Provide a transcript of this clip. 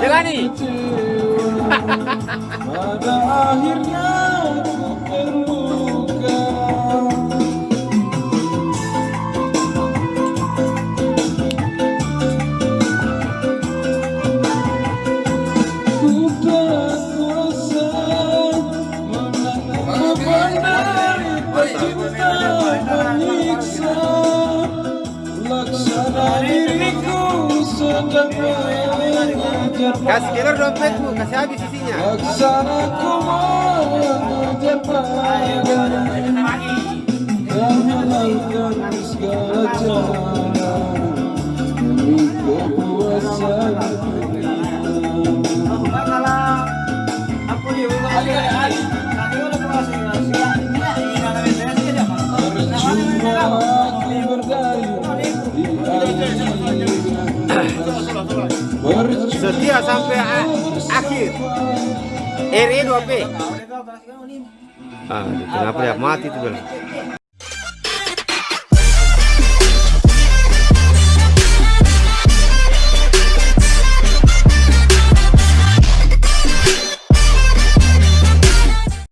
Jelani. Pada akhirnya ku terluka. Ku tak kuasa menanggung beban derita cinta menyiksa Laksana diriku sedang Kasih kira dompetmu, kasih habis isinya. Laksana Setia sampai akhir. RE 2P. Ah, kenapa dia mati tuh, Bel?